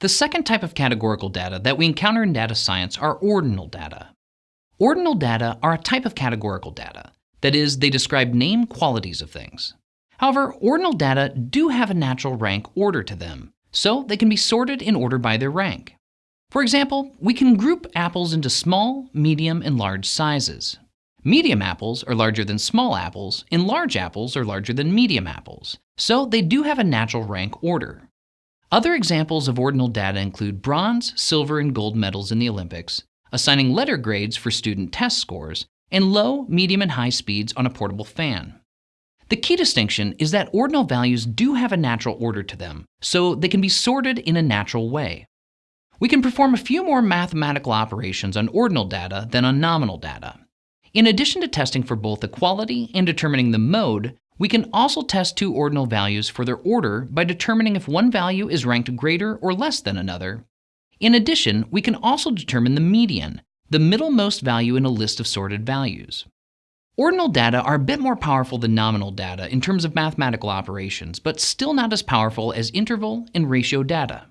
The second type of categorical data that we encounter in data science are ordinal data. Ordinal data are a type of categorical data. That is, they describe name qualities of things. However, ordinal data do have a natural rank order to them, so they can be sorted in order by their rank. For example, we can group apples into small, medium, and large sizes. Medium apples are larger than small apples, and large apples are larger than medium apples, so they do have a natural rank order. Other examples of ordinal data include bronze, silver, and gold medals in the Olympics, assigning letter grades for student test scores, and low, medium, and high speeds on a portable fan. The key distinction is that ordinal values do have a natural order to them, so they can be sorted in a natural way. We can perform a few more mathematical operations on ordinal data than on nominal data. In addition to testing for both equality and determining the mode, we can also test two ordinal values for their order by determining if one value is ranked greater or less than another. In addition, we can also determine the median, the middlemost value in a list of sorted values. Ordinal data are a bit more powerful than nominal data in terms of mathematical operations, but still not as powerful as interval and ratio data.